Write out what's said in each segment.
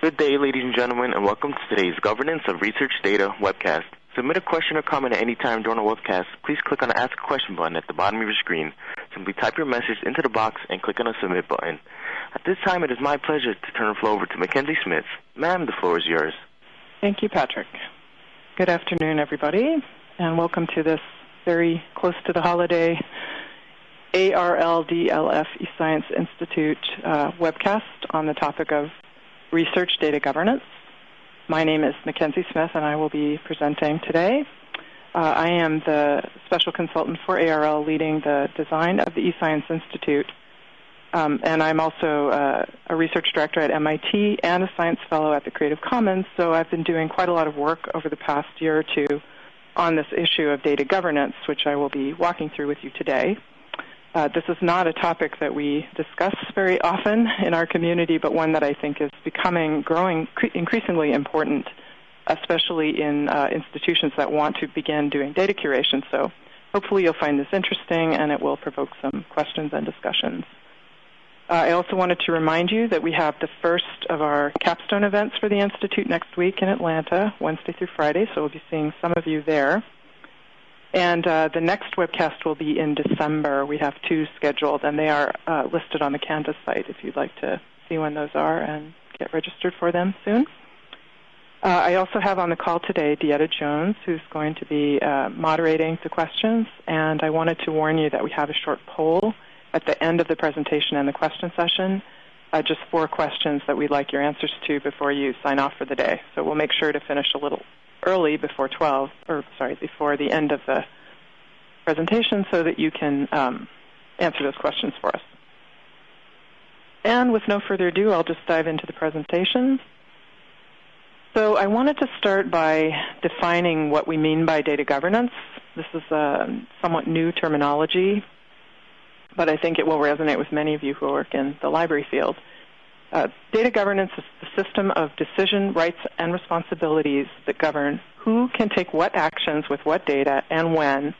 Good day, ladies and gentlemen, and welcome to today's Governance of Research Data webcast. Submit a question or comment at any time during the webcast. Please click on the Ask a Question button at the bottom of your screen. Simply type your message into the box and click on the Submit button. At this time, it is my pleasure to turn the floor over to Mackenzie Smith. Ma'am, the floor is yours. Thank you, Patrick. Good afternoon, everybody, and welcome to this very close to the holiday ARLDLF eScience Institute uh, webcast on the topic of research data governance. My name is Mackenzie Smith, and I will be presenting today. Uh, I am the special consultant for ARL leading the design of the eScience Institute. Um, and I'm also uh, a research director at MIT and a science fellow at the Creative Commons, so I've been doing quite a lot of work over the past year or two on this issue of data governance, which I will be walking through with you today. Uh, this is not a topic that we discuss very often in our community, but one that I think is becoming growing increasingly important, especially in uh, institutions that want to begin doing data curation. So hopefully you'll find this interesting and it will provoke some questions and discussions. Uh, I also wanted to remind you that we have the first of our capstone events for the Institute next week in Atlanta, Wednesday through Friday, so we'll be seeing some of you there. And uh, the next webcast will be in December. We have two scheduled, and they are uh, listed on the Canvas site if you'd like to see when those are and get registered for them soon. Uh, I also have on the call today Dieta Jones, who's going to be uh, moderating the questions, and I wanted to warn you that we have a short poll at the end of the presentation and the question session. Uh, just four questions that we'd like your answers to before you sign off for the day. So we'll make sure to finish a little early before 12, or sorry, before the end of the presentation so that you can um, answer those questions for us. And with no further ado, I'll just dive into the presentation. So I wanted to start by defining what we mean by data governance. This is a somewhat new terminology, but I think it will resonate with many of you who work in the library field. Uh, data governance is the system of decision, rights, and responsibilities that govern who can take what actions with what data and when,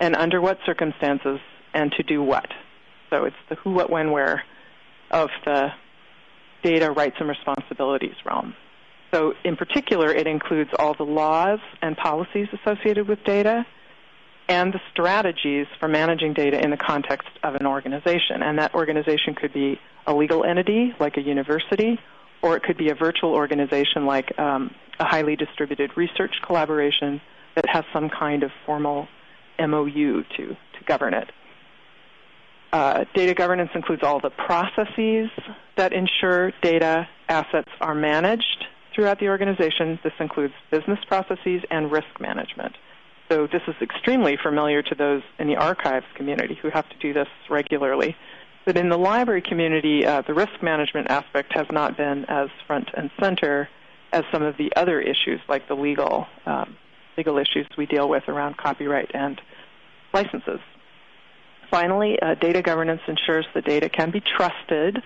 and under what circumstances, and to do what. So it's the who, what, when, where of the data, rights, and responsibilities realm. So in particular, it includes all the laws and policies associated with data and the strategies for managing data in the context of an organization. And that organization could be a legal entity like a university, or it could be a virtual organization like um, a highly distributed research collaboration that has some kind of formal MOU to, to govern it. Uh, data governance includes all the processes that ensure data assets are managed throughout the organization. This includes business processes and risk management. So this is extremely familiar to those in the archives community who have to do this regularly. But in the library community, uh, the risk management aspect has not been as front and center as some of the other issues, like the legal um, legal issues we deal with around copyright and licenses. Finally, uh, data governance ensures the data can be trusted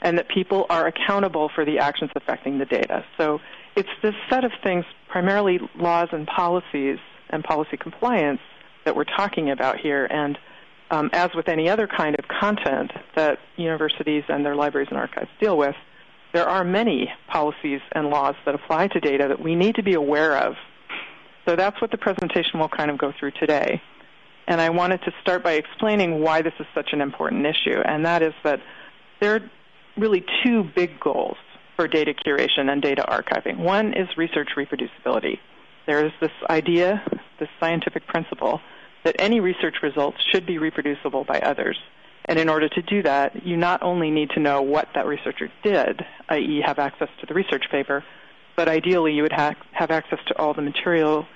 and that people are accountable for the actions affecting the data. So it's this set of things, primarily laws and policies and policy compliance, that we're talking about here. And um, as with any other kind of content that universities and their libraries and archives deal with, there are many policies and laws that apply to data that we need to be aware of. So that's what the presentation will kind of go through today. And I wanted to start by explaining why this is such an important issue, and that is that there are really two big goals for data curation and data archiving. One is research reproducibility. There is this idea, this scientific principle, that any research results should be reproducible by others. And in order to do that, you not only need to know what that researcher did, i.e., have access to the research paper, but ideally you would ha- have access to all the material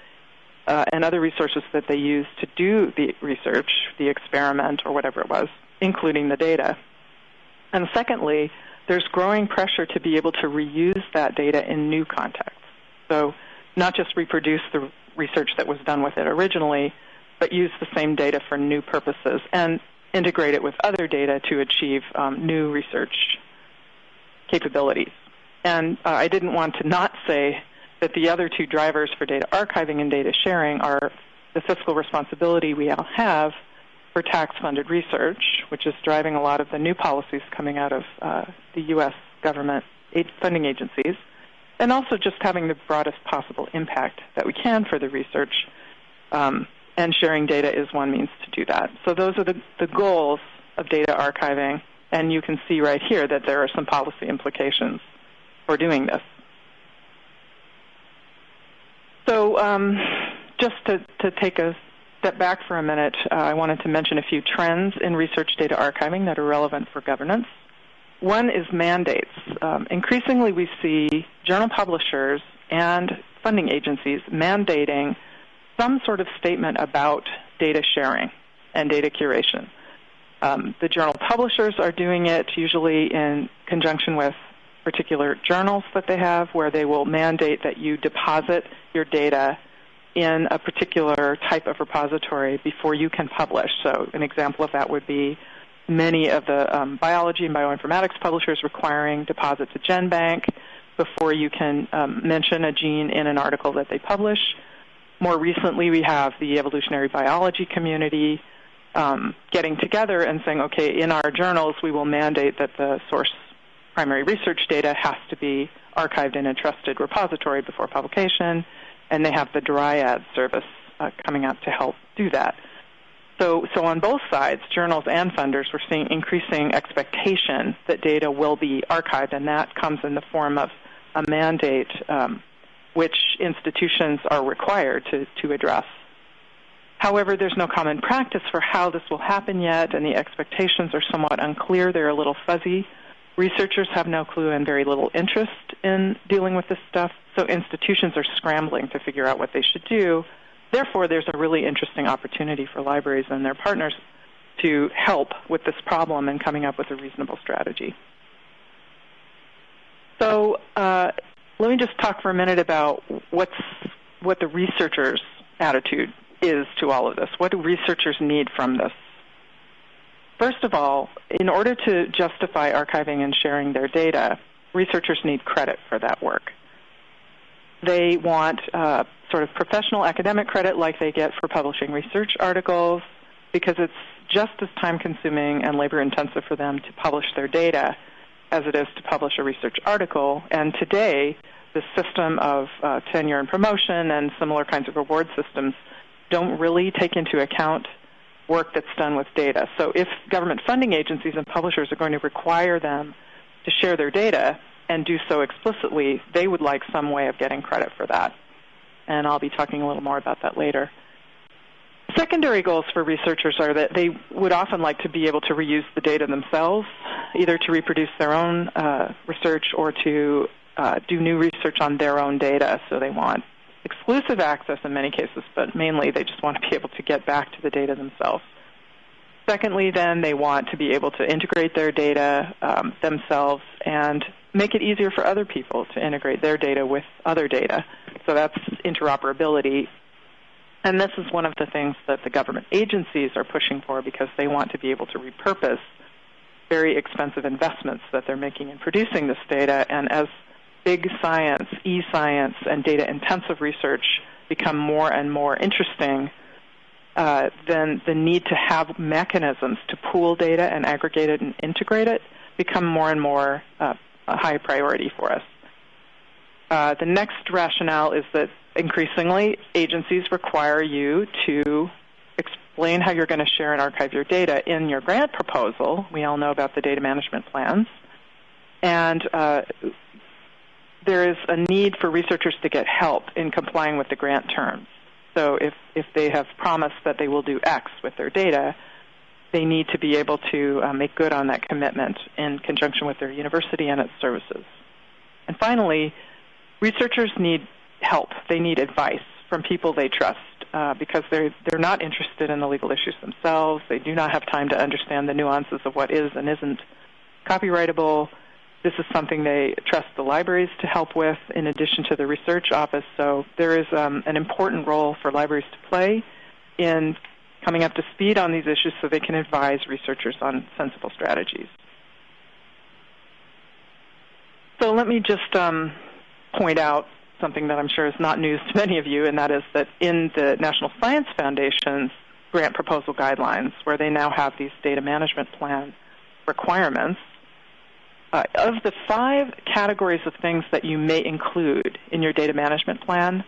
uh, and other resources that they used to do the research, the experiment, or whatever it was, including the data. And secondly, there's growing pressure to be able to reuse that data in new contexts. So, not just reproduce the research that was done with it originally, but use the same data for new purposes and integrate it with other data to achieve um, new research capabilities. And uh, I didn't want to not say that the other two drivers for data archiving and data sharing are the fiscal responsibility we all have for tax-funded research, which is driving a lot of the new policies coming out of uh, the U.S. government funding agencies, and also just having the broadest possible impact that we can for the research. Um, and sharing data is one means to do that. So those are the, the goals of data archiving, and you can see right here that there are some policy implications for doing this. So um, just to, to, take a step back for a minute, uh, I wanted to mention a few trends in research data archiving that are relevant for governance. One is mandates. Um, increasingly, we see journal publishers and funding agencies mandating some sort of statement about data sharing and data curation. Um, the journal publishers are doing it usually in conjunction with particular journals that they have where they will mandate that you deposit your data in a particular type of repository before you can publish. So an example of that would be many of the um, biology and bioinformatics publishers requiring deposits at GenBank before you can um, mention a gene in an article that they publish. More recently, we have the evolutionary biology community um, getting together and saying, okay, in our journals, we will mandate that the source primary research data has to be archived in a trusted repository before publication, and they have the Dryad service uh, coming out to help do that. So, so on both sides, journals and funders, we're seeing increasing expectation that data will be archived, and that comes in the form of a mandate um, which institutions are required to, to address. However, there's no common practice for how this will happen yet, and the expectations are somewhat unclear. They're a little fuzzy. Researchers have no clue and very little interest in dealing with this stuff, so institutions are scrambling to figure out what they should do Therefore, there's a really interesting opportunity for libraries and their partners to help with this problem and coming up with a reasonable strategy. So uh, let me just talk for a minute about what's what the researchers' attitude is to all of this. What do researchers need from this? First of all, in order to justify archiving and sharing their data, researchers need credit for that work. They want uh, sort of professional academic credit like they get for publishing research articles because it's just as time consuming and labor intensive for them to publish their data as it is to publish a research article. And today, the system of uh, tenure and promotion and similar kinds of reward systems don't really take into account work that's done with data. So if government funding agencies and publishers are going to require them to share their data and do so explicitly, they would like some way of getting credit for that and I'll be talking a little more about that later. Secondary goals for researchers are that they would often like to be able to reuse the data themselves, either to reproduce their own uh, research or to uh, do new research on their own data. So they want exclusive access in many cases, but mainly they just want to be able to get back to the data themselves. Secondly, then they want to be able to integrate their data um, themselves and make it easier for other people to integrate their data with other data. So that's interoperability. And this is one of the things that the government agencies are pushing for because they want to be able to repurpose very expensive investments that they're making in producing this data. And as big science, e-science, and data-intensive research become more and more interesting, uh, then the need to have mechanisms to pool data and aggregate it and integrate it become more and more uh, a high priority for us. Uh, the next rationale is that increasingly agencies require you to explain how you're going to share and archive your data in your grant proposal. We all know about the data management plans. And uh, there is a need for researchers to get help in complying with the grant terms. So if, if they have promised that they will do X with their data, they need to be able to uh, make good on that commitment in conjunction with their university and its services. And finally, researchers need help. They need advice from people they trust uh, because they're they're not interested in the legal issues themselves. They do not have time to understand the nuances of what is and isn't copyrightable. This is something they trust the libraries to help with, in addition to the research office. So there is um, an important role for libraries to play in coming up to speed on these issues so they can advise researchers on sensible strategies. So let me just um, point out something that I'm sure is not news to many of you, and that is that in the National Science Foundation's grant proposal guidelines, where they now have these data management plan requirements, uh, of the five categories of things that you may include in your data management plan,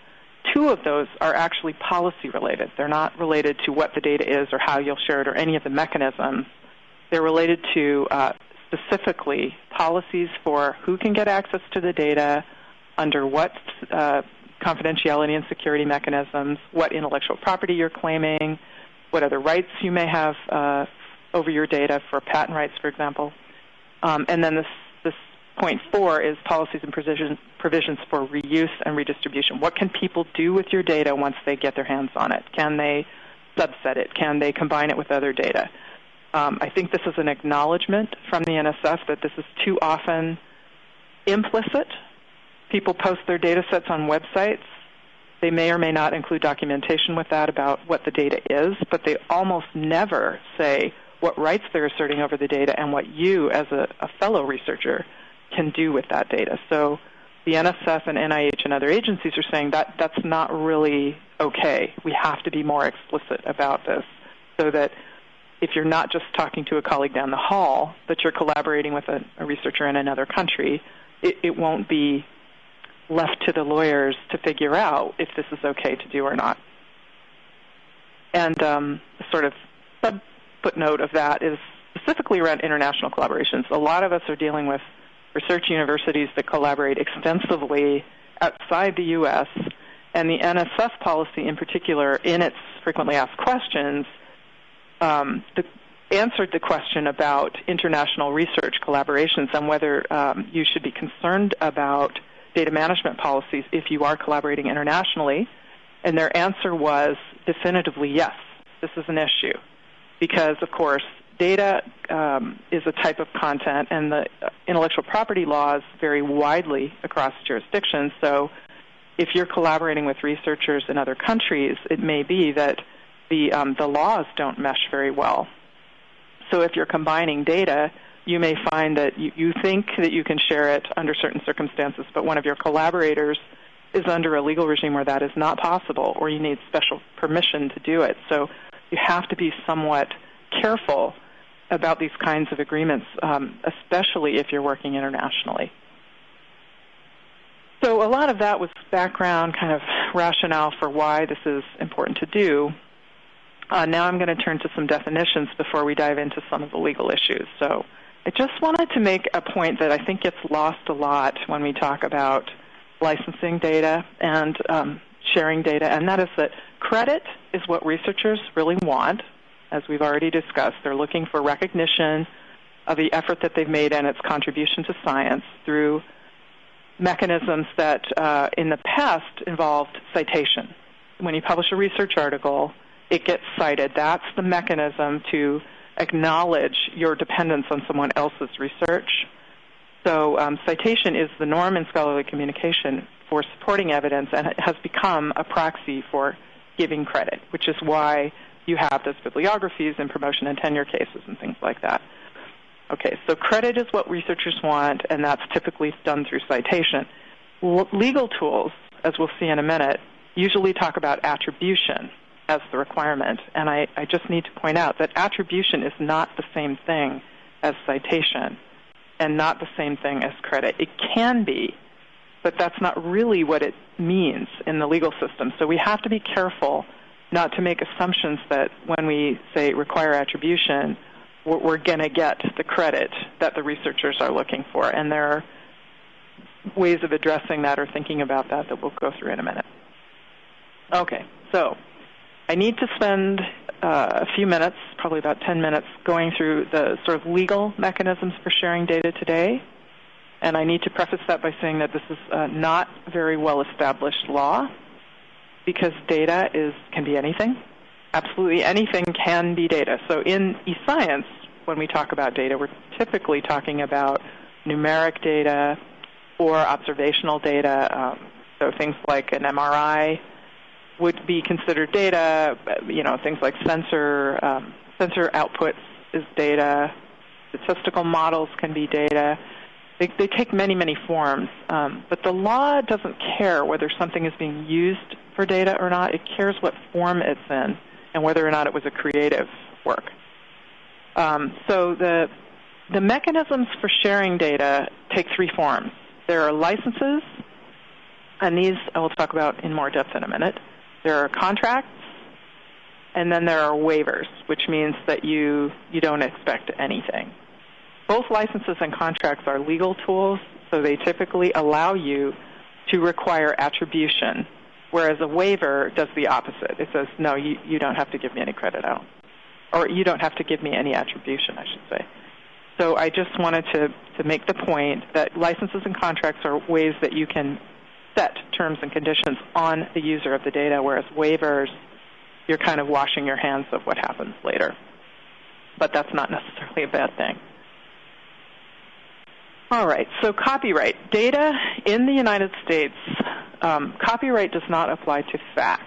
two of those are actually policy related. They're not related to what the data is or how you'll share it or any of the mechanisms. They're related to uh, specifically policies for who can get access to the data, under what uh, confidentiality and security mechanisms, what intellectual property you're claiming, what other rights you may have uh, over your data for patent rights, for example. Um, and then this, this point four is policies and provisions, provisions for reuse and redistribution. What can people do with your data once they get their hands on it? Can they subset it? Can they combine it with other data? Um, I think this is an acknowledgement from the NSF that this is too often implicit. People post their data sets on websites. They may or may not include documentation with that about what the data is, but they almost never say what rights they're asserting over the data and what you, as a, a fellow researcher, can do with that data. So the NSF and NIH and other agencies are saying that that's not really okay. We have to be more explicit about this so that if you're not just talking to a colleague down the hall, but you're collaborating with a, a researcher in another country, it, it won't be left to the lawyers to figure out if this is okay to do or not. And um, sort of sub footnote of that is specifically around international collaborations. A lot of us are dealing with research universities that collaborate extensively outside the U.S., and the NSF policy in particular, in its frequently asked questions, um, the, answered the question about international research collaborations and whether um, you should be concerned about data management policies if you are collaborating internationally. And their answer was definitively yes, this is an issue because, of course, data um, is a type of content, and the intellectual property laws vary widely across jurisdictions. So, if you're collaborating with researchers in other countries, it may be that the um, the laws don't mesh very well. So, if you're combining data, you may find that you, you think that you can share it under certain circumstances, but one of your collaborators is under a legal regime where that is not possible, or you need special permission to do it. So you have to be somewhat careful about these kinds of agreements, um, especially if you're working internationally. So a lot of that was background, kind of rationale for why this is important to do. Uh, now I'm going to turn to some definitions before we dive into some of the legal issues. So I just wanted to make a point that I think gets lost a lot when we talk about licensing data and um, sharing data, and that is that credit is what researchers really want. As we've already discussed, they're looking for recognition of the effort that they've made and its contribution to science through mechanisms that uh, in the past involved citation. When you publish a research article, it gets cited. That's the mechanism to acknowledge your dependence on someone else's research. So um, citation is the norm in scholarly communication for supporting evidence and it has become a proxy for giving credit, which is why you have those bibliographies in promotion and tenure cases and things like that. Okay, so credit is what researchers want, and that's typically done through citation. L- legal tools, as we'll see in a minute, usually talk about attribution as the requirement, and I, I just need to point out that attribution is not the same thing as citation and not the same thing as credit. It can be, but that's not really what it means in the legal system. So we have to be careful not to make assumptions that when we say require attribution, we're, going to get the credit that the researchers are looking for. And there are ways of addressing that or thinking about that that we'll go through in a minute. Okay, so I need to spend uh, a few minutes, probably about 10 minutes, going through the sort of legal mechanisms for sharing data today. And I need to preface that by saying that this is uh, not very well established law because data is can be anything. Absolutely anything can be data. So in eScience, when we talk about data, we're typically talking about numeric data or observational data. Um, so things like an MRI would be considered data. You know, things like sensor um, sensor outputs is data. Statistical models can be data. They, they take many, many forms. Um, but the law doesn't care whether something is being used for data or not. It cares what form it's in and whether or not it was a creative work. Um, so the the mechanisms for sharing data take three forms. There are licenses, and these I will talk about in more depth in a minute. There are contracts, and then there are waivers, which means that you, you don't expect anything. Both licenses and contracts are legal tools, so they typically allow you to require attribution, whereas a waiver does the opposite. It says, no, you, you don't have to give me any credit out. Or you don't have to give me any attribution, I should say. So I just wanted to, to make the point that licenses and contracts are ways that you can set terms and conditions on the user of the data, whereas waivers, you're kind of washing your hands of what happens later. But that's not necessarily a bad thing. All right, so copyright. Data in the United States, um, copyright does not apply to facts.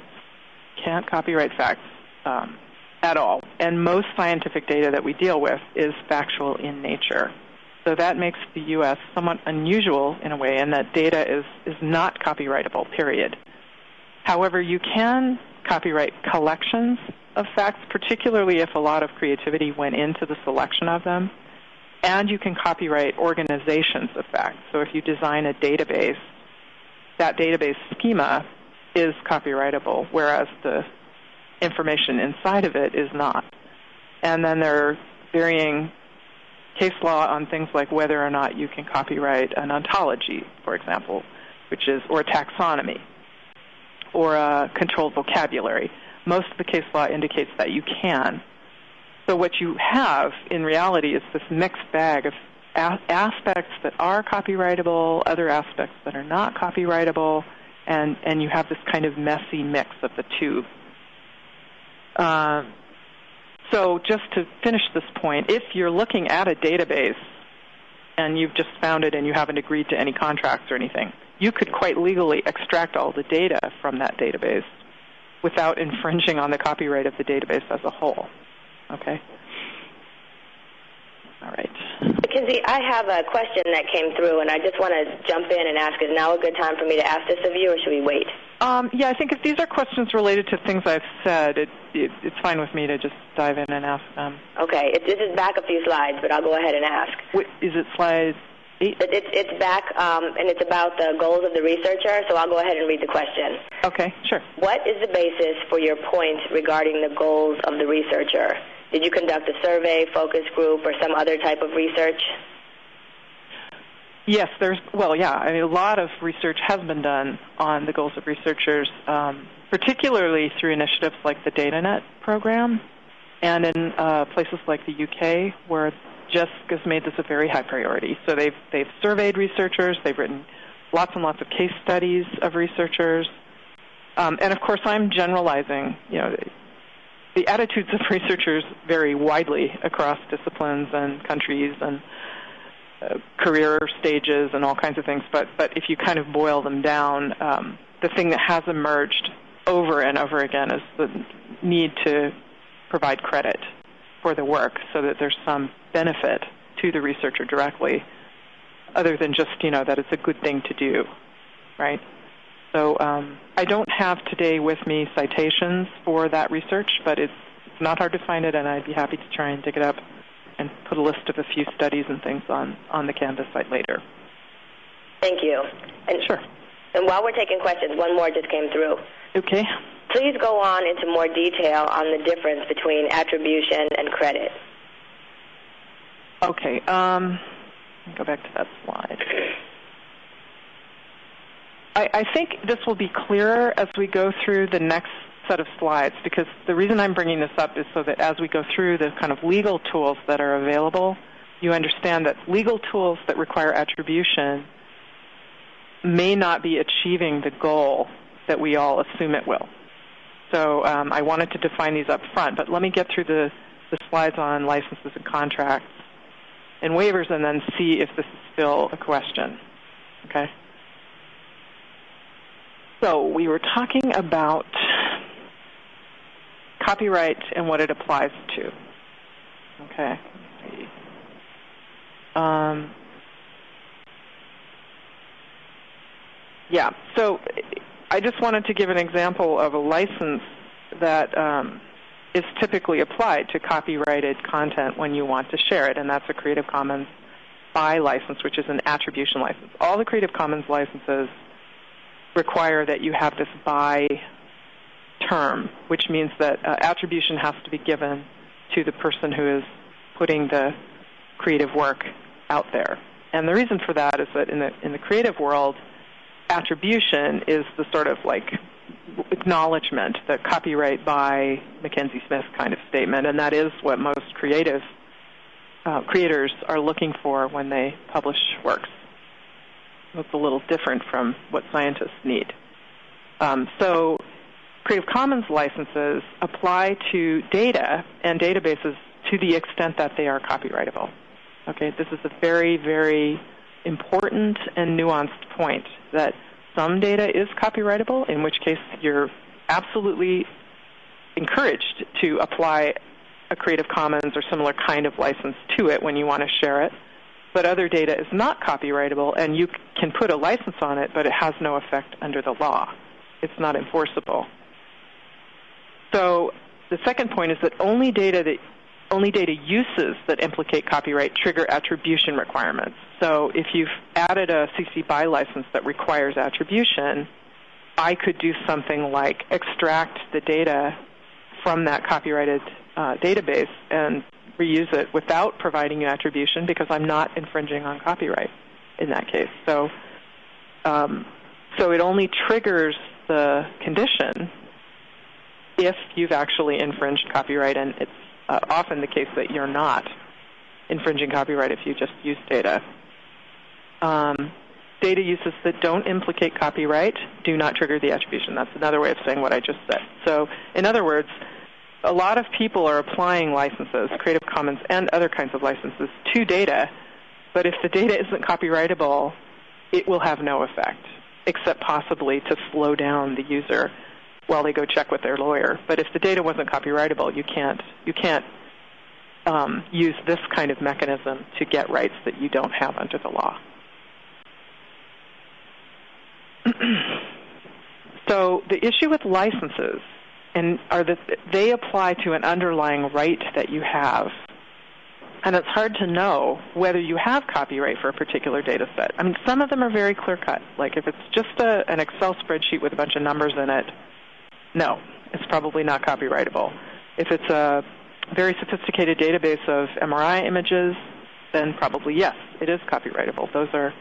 Can't copyright facts um, at all. And most scientific data that we deal with is factual in nature. So that makes the U.S. somewhat unusual in a way in that data is, is not copyrightable, period. However, you can copyright collections of facts, particularly if a lot of creativity went into the selection of them and you can copyright organizations of facts. So if you design a database, that database schema is copyrightable, whereas the information inside of it is not. And then there are varying case law on things like whether or not you can copyright an ontology, for example, which is or a taxonomy or a controlled vocabulary. Most of the case law indicates that you can. So what you have in reality is this mixed bag of aspects that are copyrightable, other aspects that are not copyrightable, and, and you have this kind of messy mix of the two. Uh, so just to finish this point, if you're looking at a database and you've just found it and you haven't agreed to any contracts or anything, you could quite legally extract all the data from that database without infringing on the copyright of the database as a whole. Okay. All right. Mackenzie, I have a question that came through, and I just want to jump in and ask, is now a good time for me to ask this of you, or should we wait? Um, yeah, I think if these are questions related to things I've said, it, it, it's fine with me to just dive in and ask them. Okay. It, this is back a few slides, but I'll go ahead and ask. Wait, is it slide eight? It's, it's back, um, and it's about the goals of the researcher, so I'll go ahead and read the question. Okay, sure. What is the basis for your point regarding the goals of the researcher? Did you conduct a survey, focus group, or some other type of research? Yes, there's, well, yeah, I mean, a lot of research has been done on the goals of researchers, um, particularly through initiatives like the DataNet program and in uh, places like the UK where JISC has made this a very high priority. So they've, they've surveyed researchers, they've written lots and lots of case studies of researchers. Um, and of course, I'm generalizing, you know, the attitudes of researchers vary widely across disciplines and countries and uh, career stages and all kinds of things. But but if you kind of boil them down, um, the thing that has emerged over and over again is the need to provide credit for the work so that there's some benefit to the researcher directly, other than just you know that it's a good thing to do, right? So um, I don't have today with me citations for that research, but it's, it's not hard to find it, and I'd be happy to try and dig it up and put a list of a few studies and things on, on the Canvas site later. Thank you. And, sure. And while we're taking questions, one more just came through. Okay. Please go on into more detail on the difference between attribution and credit. Okay. Um, go back to that slide. I, I think this will be clearer as we go through the next set of slides because the reason I'm bringing this up is so that as we go through the kind of legal tools that are available, you understand that legal tools that require attribution may not be achieving the goal that we all assume it will. So um, I wanted to define these up front, but let me get through the, the slides on licenses and contracts and waivers and then see if this is still a question. Okay? So we were talking about copyright and what it applies to. Okay. Um, yeah. So I just wanted to give an example of a license that um, is typically applied to copyrighted content when you want to share it, and that's a Creative Commons by license, which is an attribution license. All the Creative Commons licenses require that you have this by term, which means that uh, attribution has to be given to the person who is putting the creative work out there. And the reason for that is that in the in the creative world, attribution is the sort of like acknowledgement, the copyright by Mackenzie Smith kind of statement, and that is what most creative uh, creators are looking for when they publish works. It's a little different from what scientists need. Um, so Creative Commons licenses apply to data and databases to the extent that they are copyrightable. Okay, this is a very, very important and nuanced point that some data is copyrightable, in which case you're absolutely encouraged to apply a Creative Commons or similar kind of license to it when you want to share it. But other data is not copyrightable, and you can put a license on it, but it has no effect under the law. It's not enforceable. So the second point is that only data that only data uses that implicate copyright trigger attribution requirements. So if you've added a CC BY license that requires attribution, I could do something like extract the data from that copyrighted uh, database and reuse it without providing you attribution because I'm not infringing on copyright in that case. So, um, so it only triggers the condition if you've actually infringed copyright, and it's uh, often the case that you're not infringing copyright if you just use data. Um, data uses that don't implicate copyright do not trigger the attribution. That's another way of saying what I just said. So, in other words, a lot of people are applying licenses, Creative Commons and other kinds of licenses, to data, but if the data isn't copyrightable, it will have no effect, except possibly to slow down the user while they go check with their lawyer. But if the data wasn't copyrightable, you can't you can't um, use this kind of mechanism to get rights that you don't have under the law. so the issue with licenses and are that they apply to an underlying right that you have. And it's hard to know whether you have copyright for a particular data set. I mean, some of them are very clear cut. Like if it's just a, an Excel spreadsheet with a bunch of numbers in it, no, it's probably not copyrightable. If it's a very sophisticated database of MRI images, then probably yes, it is copyrightable. Those are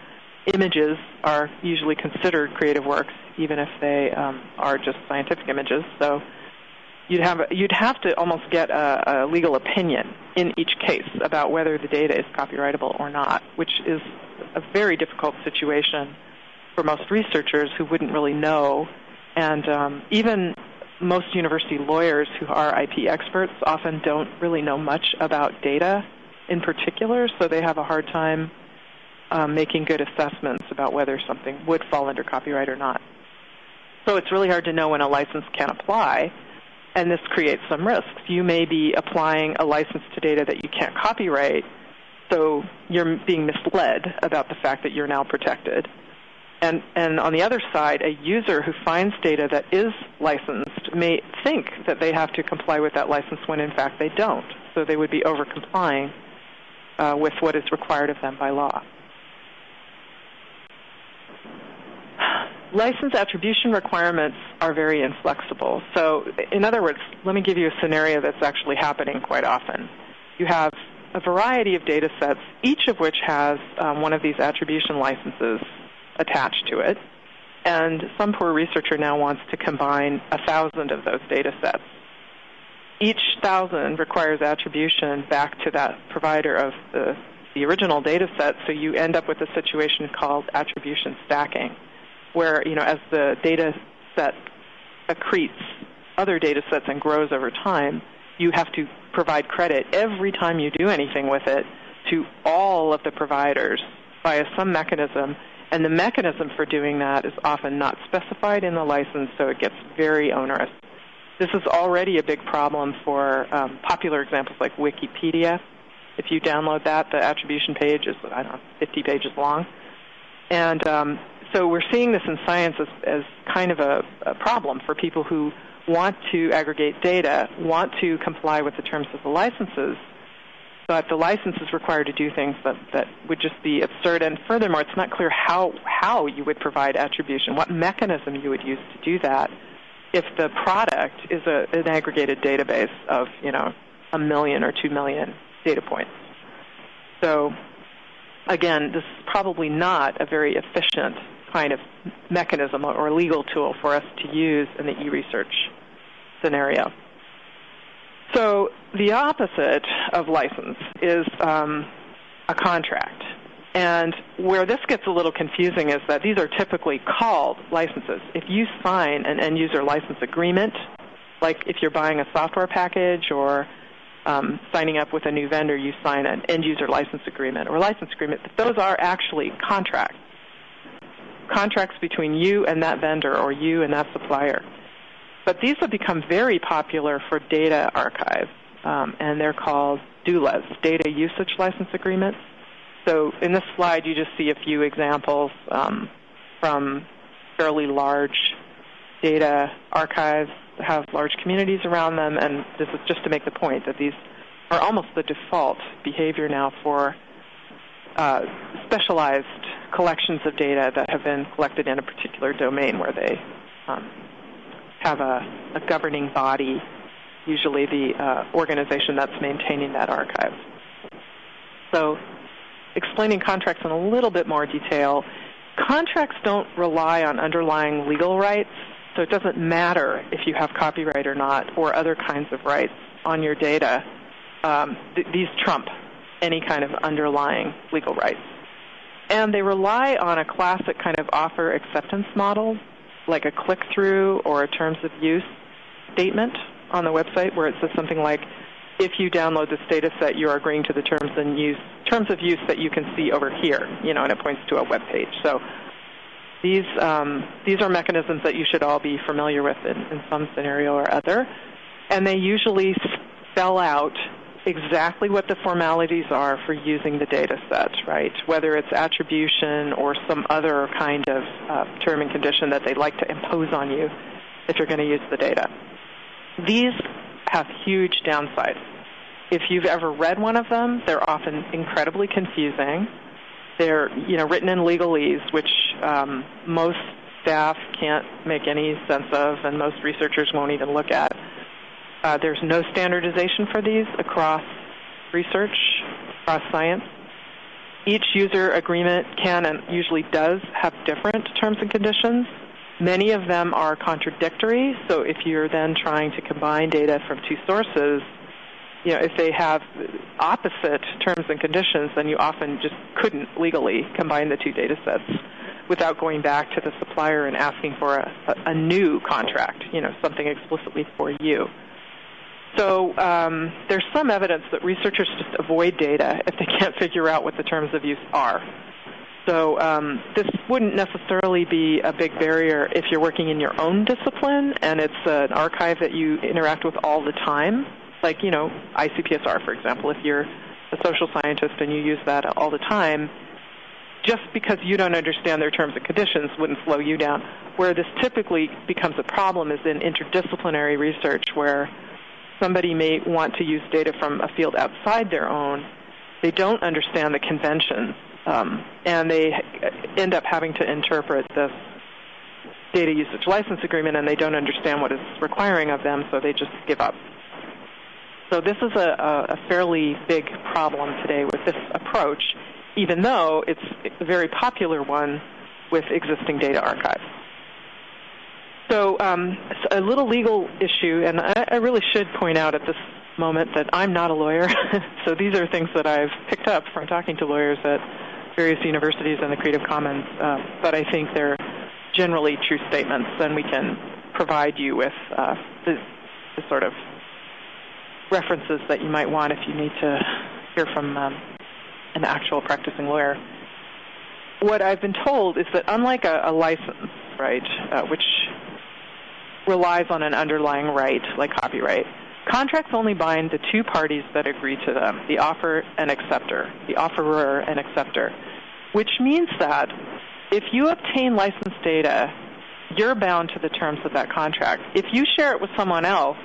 images are usually considered creative works, even if they um, are just scientific images. So you'd have you'd have to almost get a, a legal opinion in each case about whether the data is copyrightable or not, which is a very difficult situation for most researchers who wouldn't really know and um, even most university lawyers who are IP experts often don't really know much about data in particular, so they have a hard time um, making good assessments about whether something would fall under copyright or not. So it's really hard to know when a license can apply, and this creates some risks. You may be applying a license to data that you can't copyright, so you're being misled about the fact that you're now protected. And, and on the other side, a user who finds data that is licensed may think that they have to comply with that license when in fact they don't. So they would be over complying uh, with what is required of them by law. License attribution requirements are very inflexible. So, in other words, let me give you a scenario that's actually happening quite often. You have a variety of data sets, each of which has um, one of these attribution licenses attached to it. And some poor researcher now wants to combine a thousand of those data sets. Each thousand requires attribution back to that provider of the, the original data set, so you end up with a situation called attribution stacking, where, you know, as the data set accretes other data sets and grows over time, you have to provide credit every time you do anything with it to all of the providers via some mechanism and the mechanism for doing that is often not specified in the license, so it gets very onerous. This is already a big problem for um, popular examples like Wikipedia. If you download that, the attribution page is, I don't know, 50 pages long. And um, so we're seeing this in science as, as kind of a, a problem for people who want to aggregate data, want to comply with the terms of the licenses, but the license is required to do things that, that would just be absurd. And furthermore, it's not clear how, how you would provide attribution, what mechanism you would use to do that if the product is a, an aggregated database of, you know, a million or two million data points. So again, this is probably not a very efficient kind of mechanism or legal tool for us to use in the e-research scenario. So the opposite of license is um, a contract. And where this gets a little confusing is that these are typically called licenses. If you sign an end user license agreement, like if you're buying a software package or um, signing up with a new vendor, you sign an end user license agreement or license agreement. but Those are actually contracts. Contracts between you and that vendor or you and that supplier. But these have become very popular for data archives, um, and they're called DULAs, Data Usage License Agreements. So in this slide, you just see a few examples um, from fairly large data archives that have large communities around them, and this is just to make the point that these are almost the default behavior now for specialized collections of data that have been collected in a particular domain where they um, have a, a governing body, usually the uh, organization that's maintaining that archive. So, explaining contracts in a little bit more detail, contracts don't rely on underlying legal rights, so it doesn't matter if you have copyright or not, or other kinds of rights on your data. Um, th- these trump any kind of underlying legal rights. And they rely on a classic kind of offer acceptance model like a click-through or a terms of use statement on the website where it says something like, if you download this data set, you are agreeing to the terms and use terms of use that you can see over here, you know, and it points to a web page. So these um, these are mechanisms that you should all be familiar with in, in some scenario or other, and they usually spell out exactly what the formalities are for using the data set, right? Whether it's attribution or some other kind of uh, term and condition that they'd like to impose on you if you're going to use the data. These have huge downsides. If you've ever read one of them, they're often incredibly confusing. They're, you know, written in legalese, which um, most staff can't make any sense of, and most researchers won't even look at. Uh, there's no standardization for these across research, across science. Each user agreement can and usually does have different terms and conditions. Many of them are contradictory, so if you're then trying to combine data from two sources, you know, if they have opposite terms and conditions, then you often just couldn't legally combine the two data sets without going back to the supplier and asking for a, a, a new contract, you know, something explicitly for you. So um, there's some evidence that researchers just avoid data if they can't figure out what the terms of use are. So um, this wouldn't necessarily be a big barrier if you're working in your own discipline and it's an archive that you interact with all the time, like you know ICPSR, for example. If you're a social scientist and you use that all the time, just because you don't understand their terms and conditions wouldn't slow you down. Where this typically becomes a problem is in interdisciplinary research, where somebody may want to use data from a field outside their own, they don't understand the convention, um, and they end up having to interpret this data usage license agreement, and they don't understand what it's requiring of them, so they just give up. So this is a, a fairly big problem today with this approach, even though it's a very popular one with existing data archives. So um, a little legal issue, and I, I really should point out at this moment that I'm not a lawyer. so these are things that I've picked up from talking to lawyers at various universities and the Creative Commons, uh, but I think they're generally true statements, and we can provide you with uh, the, the, sort of references that you might want if you need to hear from um, an actual practicing lawyer. What I've been told is that unlike a, a license, right, uh, which relies on an underlying right, like copyright. Contracts only bind the two parties that agree to them, the offer and acceptor, the offerer and acceptor, which means that if you obtain licensed data you're bound to the terms of that contract. If you share it with someone else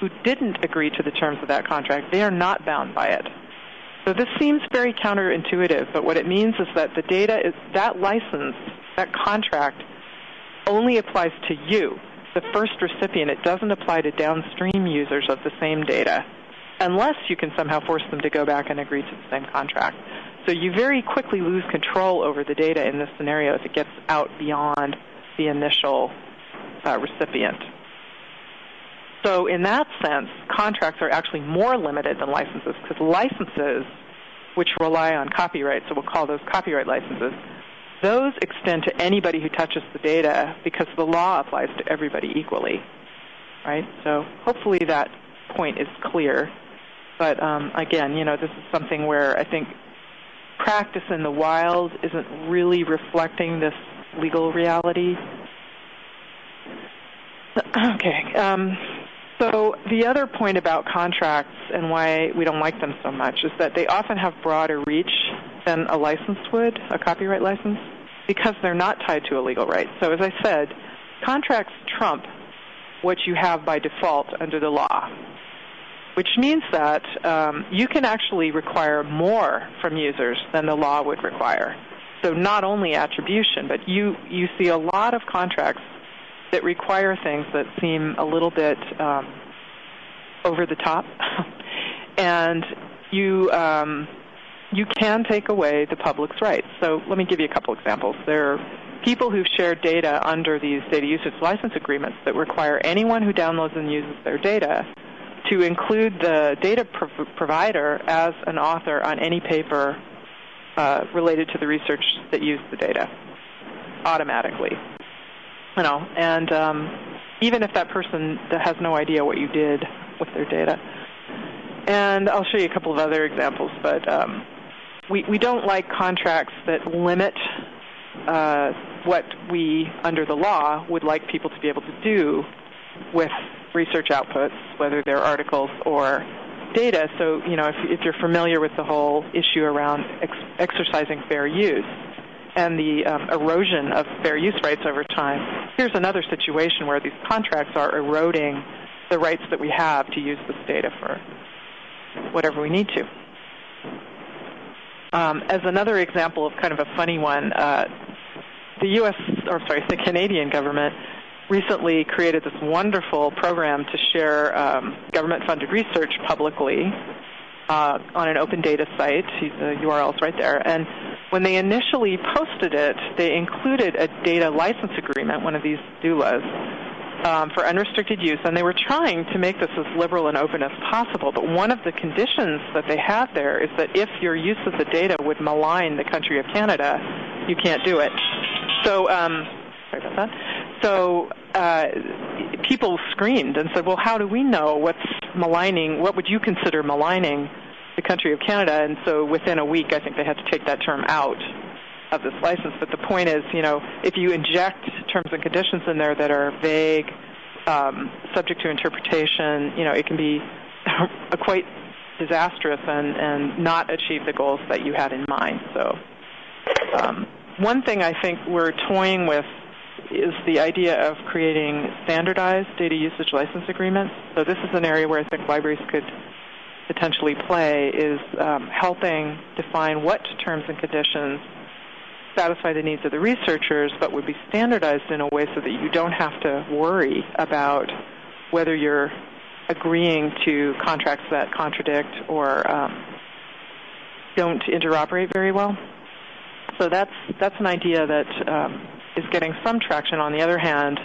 who didn't agree to the terms of that contract, they are not bound by it. So this seems very counterintuitive, but what it means is that the data is that license, that contract only applies to you, the first recipient. It doesn't apply to downstream users of the same data unless you can somehow force them to go back and agree to the same contract. So you very quickly lose control over the data in this scenario if it gets out beyond the initial uh, recipient. So in that sense, contracts are actually more limited than licenses because licenses, which rely on copyright, so we'll call those copyright licenses, those extend to anybody who touches the data because the law applies to everybody equally, right? So hopefully that point is clear. But um, again, you know, this is something where I think practice in the wild isn't really reflecting this legal reality. Okay. Um, so the other point about contracts and why we don't like them so much is that they often have broader reach than a license would, a copyright license, because they're not tied to a legal right. So as I said, contracts trump what you have by default under the law, which means that um, you can actually require more from users than the law would require. So not only attribution, but you, you see a lot of contracts that require things that seem a little bit um, over the top, and you um, you can take away the public's rights. So let me give you a couple examples. There are people who've shared data under these data usage license agreements that require anyone who downloads and uses their data to include the data provider as an author on any paper uh, related to the research that used the data automatically. You know, and um, even if that person has no idea what you did with their data. And I'll show you a couple of other examples, but um, we, we don't like contracts that limit uh, what we, under the law, would like people to be able to do with research outputs, whether they're articles or data. So, you know, if, if you're familiar with the whole issue around ex- exercising fair use and the um, erosion of fair use rights over time, here's another situation where these contracts are eroding the rights that we have to use this data for whatever we need to. Um, as another example of kind of a funny one, uh, the U.S. or sorry, the Canadian government recently created this wonderful program to share um, government-funded research publicly uh, on an open data site. The URL is right there. And when they initially posted it, they included a data license agreement, one of these DULAs, um, for unrestricted use, and they were trying to make this as liberal and open as possible. But one of the conditions that they have there is that if your use of the data would malign the country of Canada, you can't do it. So, um, sorry about that. So uh, people screamed and said, "Well, how do we know what's maligning? What would you consider maligning the country of Canada?" And so within a week, I think they had to take that term out of this license. But the point is, you know, if you inject terms and conditions in there that are vague, um, subject to interpretation, you know, it can be quite disastrous and, and not achieve the goals that you had in mind. So, um, one thing I think we're toying with is the idea of creating standardized data usage license agreements. So this is an area where I think libraries could potentially play is um, helping define what terms and conditions satisfy the needs of the researchers, but would be standardized in a way so that you don't have to worry about whether you're agreeing to contracts that contradict or um, don't interoperate very well. So that's that's an idea that um, is getting some traction. On the other hand,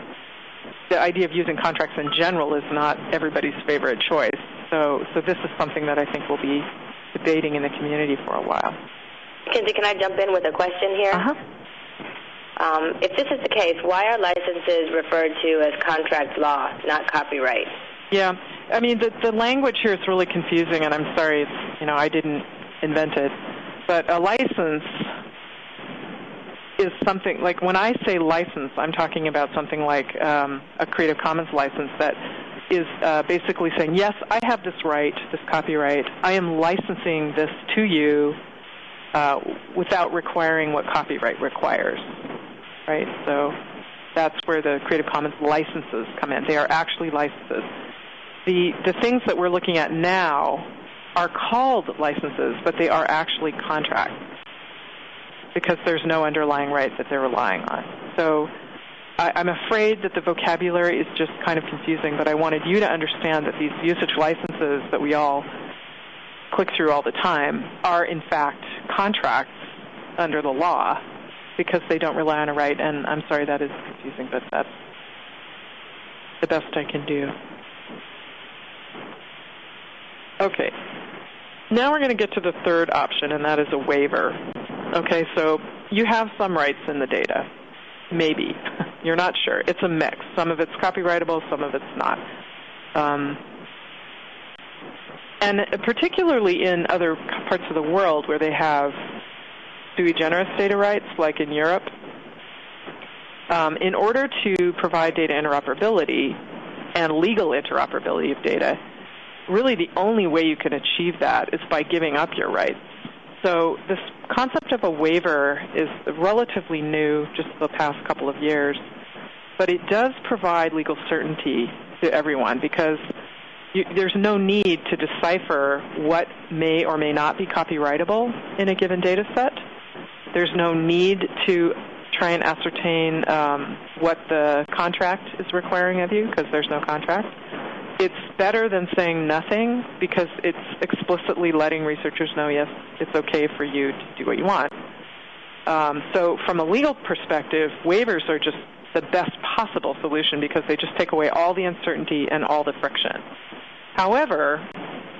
the idea of using contracts in general is not everybody's favorite choice. So so this is something that I think we'll be debating in the community for a while. Kinsey, can I jump in with a question here? Uh-huh. Um, if this is the case, why are licenses referred to as contract law, not copyright? Yeah, I mean the the language here is really confusing, and I'm sorry, it's, you know, I didn't invent it, but a license is something like when I say license, I'm talking about something like um, a Creative Commons license that is uh, basically saying, yes, I have this right, this copyright. I am licensing this to you Uh, without requiring what copyright requires, right? So That's where the Creative Commons licenses come in. They are actually licenses. The, the things that we're looking at now are called licenses, but they are actually contracts because there's no underlying right that they're relying on. So I, I'm afraid that the vocabulary is just kind of confusing, but I wanted you to understand that these usage licenses that we all click through all the time are in fact contracts under the law because they don't rely on a right. And I'm sorry that is confusing, but that's the best I can do. Okay. Now we're going to get to the third option, and that is a waiver. Okay, so you have some rights in the data. Maybe. You're not sure. It's a mix. Some of it's copyrightable, some of it's not. Um, and particularly in other parts of the world where they have sui generis data rights, like in Europe, um, in order to provide data interoperability and legal interoperability of data, really the only way you can achieve that is by giving up your rights. So this concept of a waiver is relatively new, just the past couple of years, but it does provide legal certainty to everyone because you, there's no need to decipher what may or may not be copyrightable in a given data set. There's no need to try and ascertain um, what the contract is requiring of you because there's no contract. It's better than saying nothing because it's explicitly letting researchers know, yes, it's okay for you to do what you want. Um, so, from a legal perspective, waivers are just the best possible solution because they just take away all the uncertainty and all the friction. However,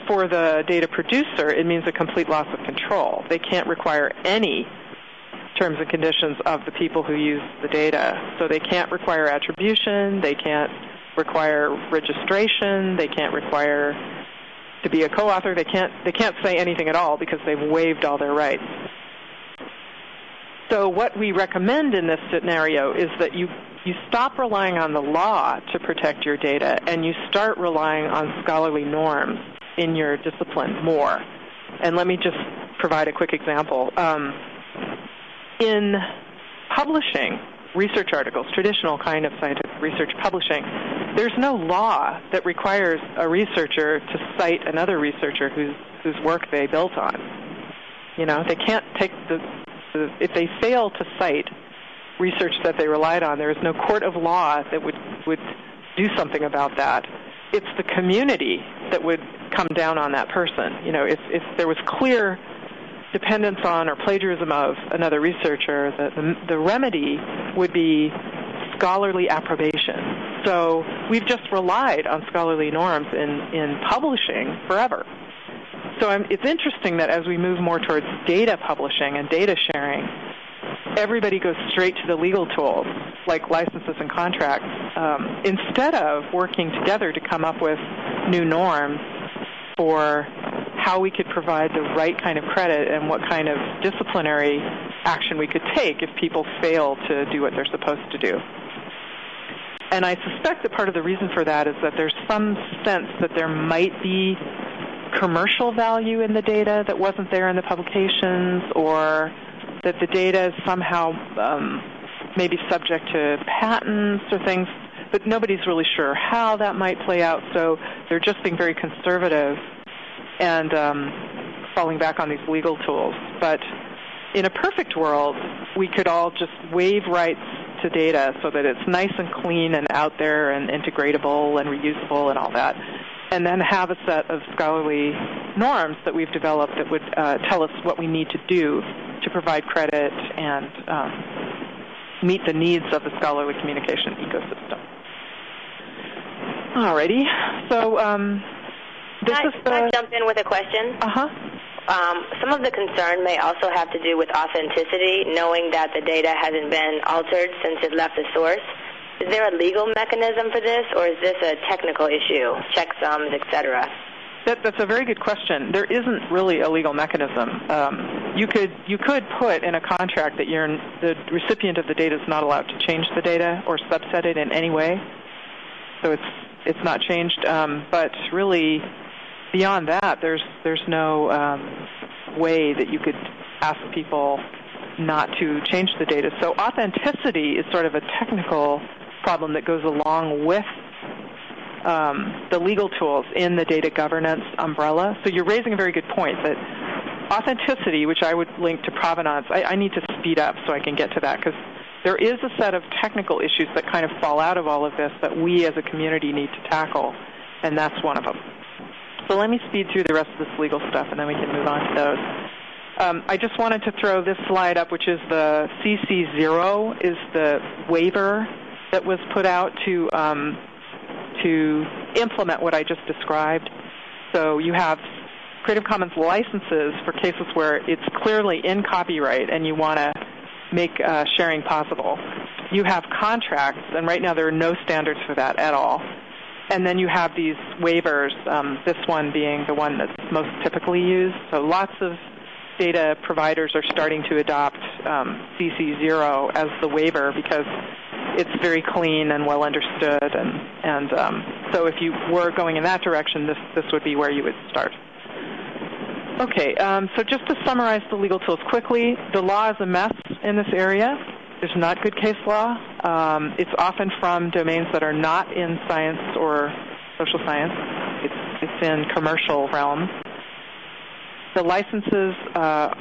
for the data producer, it means a complete loss of control. They can't require any terms and conditions of the people who use the data. So they can't require attribution, they can't require registration, they can't require to be a co-author, they can't they can't say anything at all because they've waived all their rights. So what we recommend in this scenario is that you you stop relying on the law to protect your data and you start relying on scholarly norms in your discipline more. And let me just provide a quick example. Um, in publishing research articles, traditional kind of scientific research publishing, there's no law that requires a researcher to cite another researcher whose whose work they built on. You know, they can't take the, if they fail to cite research that they relied on. There is no court of law that would would do something about that. It's the community that would come down on that person. You know, if if there was clear dependence on or plagiarism of another researcher, the, the, the remedy would be scholarly approbation. So we've just relied on scholarly norms in, in publishing forever. So I'm, it's interesting that as we move more towards data publishing and data sharing, everybody goes straight to the legal tools like licenses and contracts um, instead of working together to come up with new norms for how we could provide the right kind of credit and what kind of disciplinary action we could take if people fail to do what they're supposed to do. And I suspect that part of the reason for that is that there's some sense that there might be commercial value in the data that wasn't there in the publications or that the data is somehow um, maybe subject to patents or things, but nobody's really sure how that might play out. So they're just being very conservative and um, falling back on these legal tools. But in a perfect world, we could all just waive rights to data so that it's nice and clean and out there and integratable and reusable and all that. And then have a set of scholarly norms that we've developed that would uh, tell us what we need to do to provide credit and um, meet the needs of the scholarly communication ecosystem. Alrighty, so um, this can I, is the. Can I jump in with a question? Uh huh. Um, some of the concern may also have to do with authenticity, knowing that the data hasn't been altered since it left the source. Is there a legal mechanism for this, or is this a technical issue, checksums, etc.? That, that's a very good question. There isn't really a legal mechanism. Um, you could you could put in a contract that you're the recipient of the data is not allowed to change the data or subset it in any way. So it's it's not changed. Um, but really, beyond that, there's there's no um, way that you could ask people not to change the data. So authenticity is sort of a technical problem that goes along with um, the legal tools in the data governance umbrella. So you're raising a very good point that authenticity, which I would link to provenance, I, I need to speed up so I can get to that because there is a set of technical issues that kind of fall out of all of this that we as a community need to tackle, and that's one of them. So let me speed through the rest of this legal stuff, and then we can move on to those. Um, I just wanted to throw this slide up, which is the CC0 is the waiver that was put out to um, to implement what I just described. So you have Creative Commons licenses for cases where it's clearly in copyright and you want to make uh, sharing possible. You have contracts, and right now there are no standards for that at all. And then you have these waivers, um, this one being the one that's most typically used. So lots of data providers are starting to adopt um, CC0 as the waiver because it's very clean and well understood. And, and um, so if you were going in that direction, this, this would be where you would start. Okay, um, so just to summarize the legal tools quickly, the law is a mess in this area. There's not good case law. Um, it's often from domains that are not in science or social science. It's, it's in commercial realms. The licenses uh,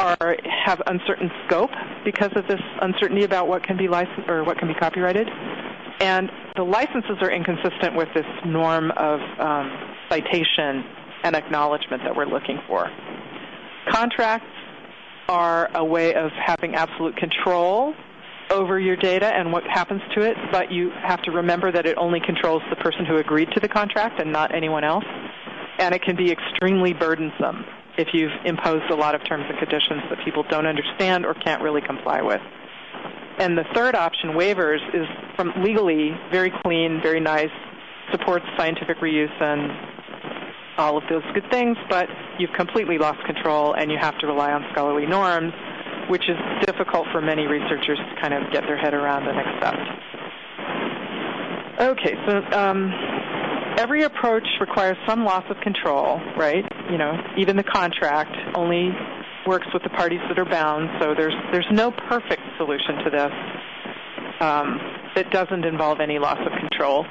are have uncertain scope because of this uncertainty about what can be licensed or what can be copyrighted, and the licenses are inconsistent with this norm of um, citation and acknowledgement that we're looking for. Contracts are a way of having absolute control over your data and what happens to it, but you have to remember that it only controls the person who agreed to the contract and not anyone else. And it can be extremely burdensome if you've imposed a lot of terms and conditions that people don't understand or can't really comply with. And the third option, waivers, is from legally very clean, very nice, supports scientific reuse and all of those good things, but you've completely lost control and you have to rely on scholarly norms, which is difficult for many researchers to kind of get their head around and accept. Okay, so um, every approach requires some loss of control, right? You know, even the contract only works with the parties that are bound, so there's there's no perfect solution to this um, that doesn't involve any loss of control.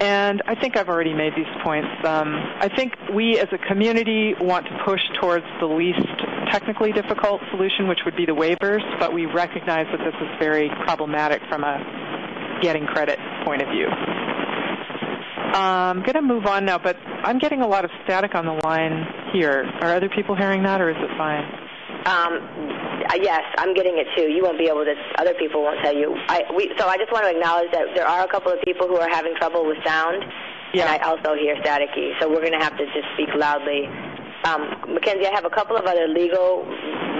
And I think I've already made these points. Um, I think we as a community want to push towards the least technically difficult solution, which would be the waivers, but we recognize that this is very problematic from a getting credit point of view. I'm going to move on now, but I'm getting a lot of static on the line here. Are other people hearing that, or is it fine? Um, uh, yes, I'm getting it too. You won't be able to. Other people won't tell you. I, we, so I just want to acknowledge that there are a couple of people who are having trouble with sound, yeah. and I also hear staticky. So we're going to have to just speak loudly. Um, Mackenzie, I have a couple of other legal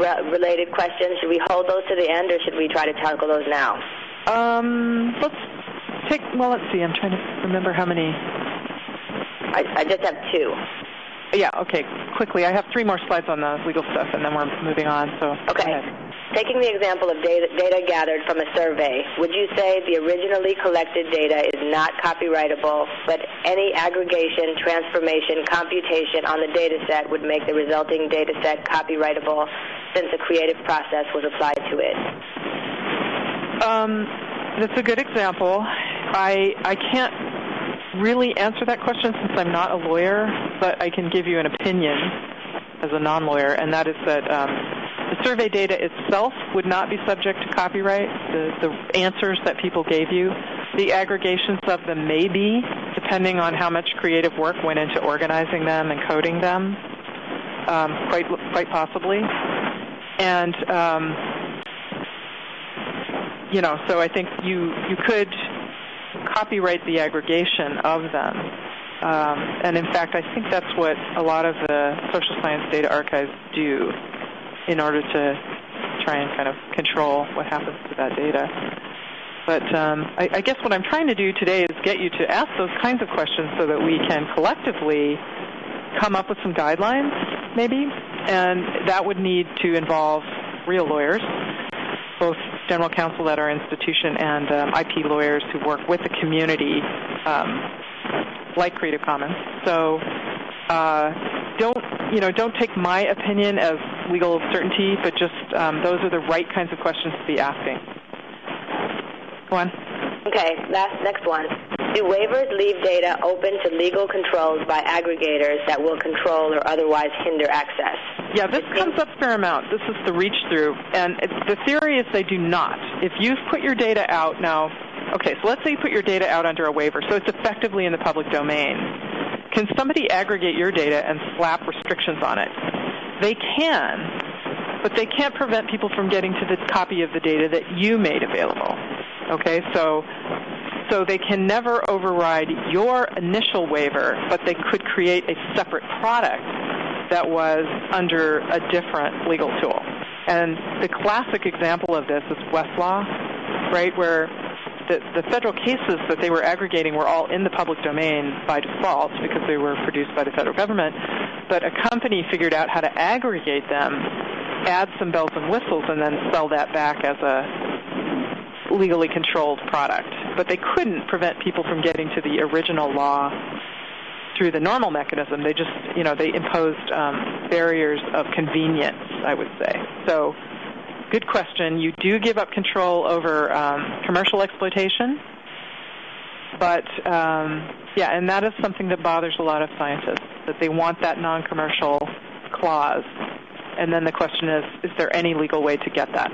re- related questions. Should we hold those to the end, or should we try to tackle those now? Um, let's take. Well, let's see. I'm trying to remember how many. I, I just have two. Yeah, okay. Quickly, I have three more slides on the legal stuff, and then we're moving on. So okay. Taking the example of data, data gathered from a survey, would you say the originally collected data is not copyrightable, but any aggregation, transformation, computation on the data set would make the resulting data set copyrightable since a creative process was applied to it? Um, that's a good example. I I can't really answer that question since I'm not a lawyer, but I can give you an opinion as a non-lawyer, and that is that um, the survey data itself would not be subject to copyright. The, the answers that people gave you, the aggregations of them may be, depending on how much creative work went into organizing them and coding them, um, quite quite possibly. And um, you know, so I think you you could copyright the aggregation of them. Um, and in fact, I think that's what a lot of the social science data archives do in order to try and kind of control what happens to that data. But um, I, I guess what I'm trying to do today is get you to ask those kinds of questions so that we can collectively come up with some guidelines, maybe, and that would need to involve real lawyers, both general counsel at our institution and um, IP lawyers who work with the community, um, like Creative Commons. So uh, don't you know? Don't take my opinion as legal certainty, but just um, those are the right kinds of questions to be asking. Go on. Okay, last next one. Do waivers leave data open to legal controls by aggregators that will control or otherwise hinder access? Yeah, this comes up fair amount. This is the reach through, and the theory is they do not. If you've put your data out now, okay, so let's say you put your data out under a waiver, so it's effectively in the public domain. Can somebody aggregate your data and slap restrictions on it? They can, but they can't prevent people from getting to the copy of the data that you made available. Okay, so so they can never override your initial waiver, but they could create a separate product that was under a different legal tool. And the classic example of this is Westlaw, right, where the, the federal cases that they were aggregating were all in the public domain by default because they were produced by the federal government. But a company figured out how to aggregate them, add some bells and whistles, and then sell that back as a legally controlled product. But they couldn't prevent people from getting to the original law through the normal mechanism. They just, you know, they imposed um, barriers of convenience, I would say. So, good question. You do give up control over um, commercial exploitation, but um, yeah, and that is something that bothers a lot of scientists that they want that non-commercial clause. And then the question is, is there any legal way to get that?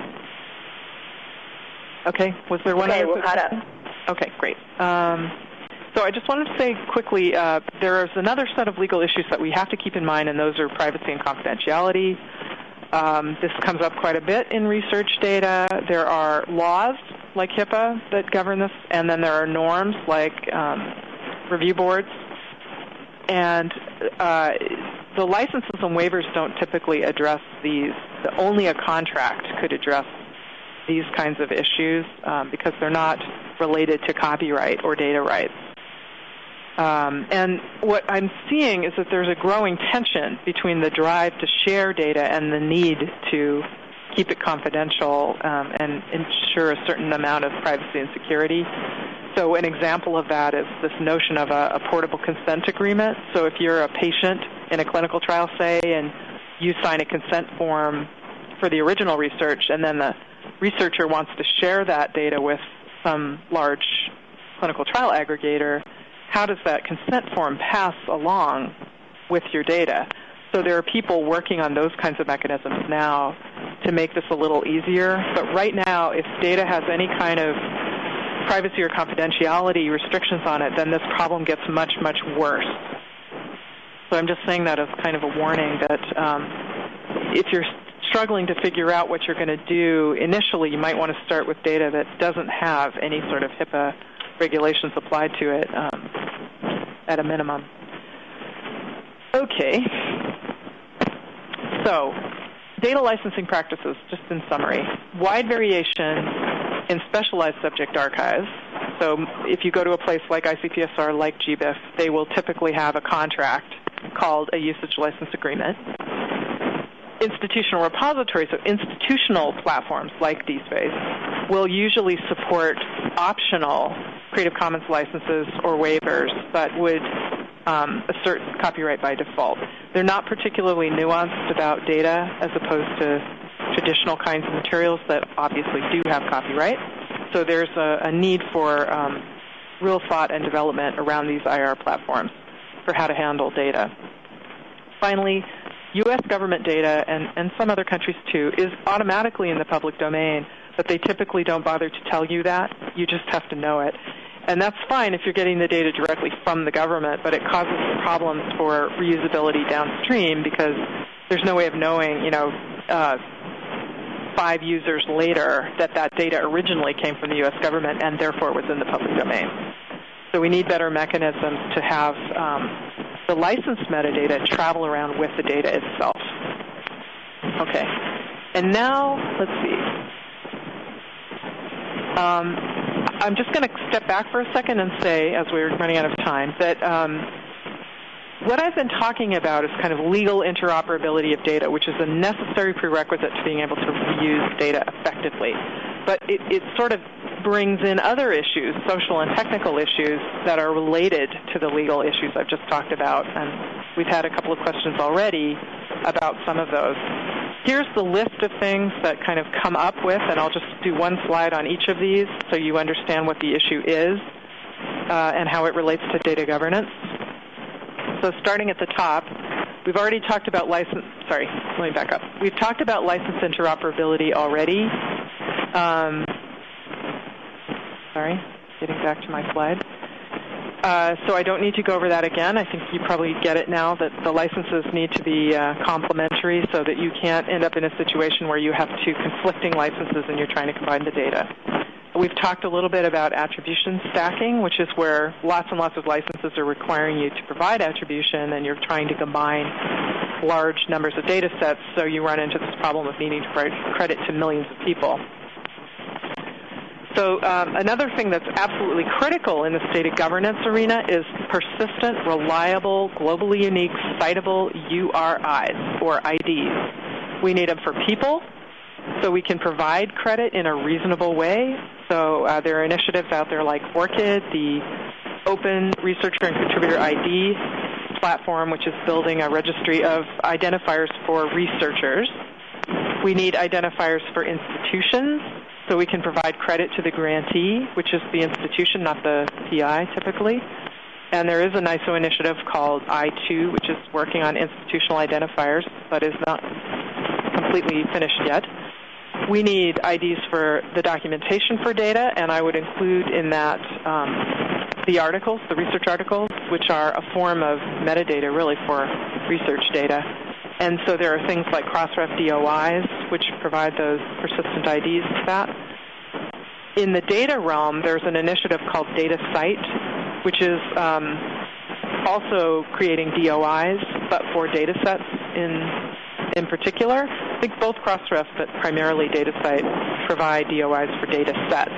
Okay, was there one okay, other we'll Okay, great. Um, so I just wanted to say quickly, uh, there is another set of legal issues that we have to keep in mind, and those are privacy and confidentiality. Um, this comes up quite a bit in research data. There are laws like HIPAA that govern this, and then there are norms like um, review boards. And uh, the licenses and waivers don't typically address these. Only a contract could address these kinds of issues um, because they're not related to copyright or data rights. Um, and what I'm seeing is that there's a growing tension between the drive to share data and the need to keep it confidential um, and ensure a certain amount of privacy and security. So an example of that is this notion of a, a portable consent agreement. So if you're a patient in a clinical trial, say, and you sign a consent form for the original research, and then the researcher wants to share that data with some large clinical trial aggregator, how does that consent form pass along with your data? So there are people working on those kinds of mechanisms now to make this a little easier. But right now, if data has any kind of privacy or confidentiality restrictions on it, then this problem gets much, much worse. So I'm just saying that as kind of a warning that um, if you're struggling to figure out what you're going to do initially, you might want to start with data that doesn't have any sort of HIPAA regulations applied to it um, at a minimum. Okay. So, data licensing practices, just in summary. Wide variation in specialized subject archives. So, if you go to a place like ICPSR, like GBIF, they will typically have a contract called a usage license agreement. Institutional repositories, so institutional platforms like DSpace, will usually support optional Creative Commons licenses or waivers, but would um, assert copyright by default. They're not particularly nuanced about data as opposed to traditional kinds of materials that obviously do have copyright. So there's a, a need for um, real thought and development around these IR platforms for how to handle data. Finally, U.S. government data, and, and some other countries too, is automatically in the public domain but they typically don't bother to tell you that. You just have to know it. And that's fine if you're getting the data directly from the government, but it causes problems for reusability downstream because there's no way of knowing, you know, uh, five users later that that data originally came from the U.S. government and therefore was in the public domain. So we need better mechanisms to have um, the licensed metadata travel around with the data itself. Okay. And now, let's see. Um, I'm just going to step back for a second and say, as we're running out of time, that um, what I've been talking about is kind of legal interoperability of data, which is a necessary prerequisite to being able to reuse data effectively. But it, it sort of brings in other issues, social and technical issues, that are related to the legal issues I've just talked about. And we've had a couple of questions already about some of those. here's the list of things that kind of come up with, and I'll just do one slide on each of these so you understand what the issue is uh, and how it relates to data governance. So starting at the top, we've already talked about license, sorry, let me back up. We've talked about license interoperability already. Um, sorry, getting back to my slide. Uh, so I don't need to go over that again. I think you probably get it now that the licenses need to be uh, complementary so that you can't end up in a situation where you have two conflicting licenses and you're trying to combine the data. We've talked a little bit about attribution stacking, which is where lots and lots of licenses are requiring you to provide attribution and you're trying to combine large numbers of data sets, so you run into this problem of needing to credit to millions of people. So um, another thing that's absolutely critical in the data governance arena is persistent, reliable, globally unique, citable URIs or IDs. We need them for people, so we can provide credit in a reasonable way. So uh, there are initiatives out there like ORCID, the Open Researcher and Contributor ID platform, which is building a registry of identifiers for researchers. We need identifiers for institutions so we can provide credit to the grantee, which is the institution, not the PI typically. And there is a NISO initiative called I2, which is working on institutional identifiers, but is not completely finished yet. We need IDs for the documentation for data, and I would include in that um, the articles, the research articles, which are a form of metadata really for research data. And so there are things like Crossref DOIs, which provide those persistent IDs to that. In the data realm, there's an initiative called DataCite, which is um, also creating DOIs, but for data sets in in particular. I think both Crossref, but primarily DataCite, provide DOIs for data sets.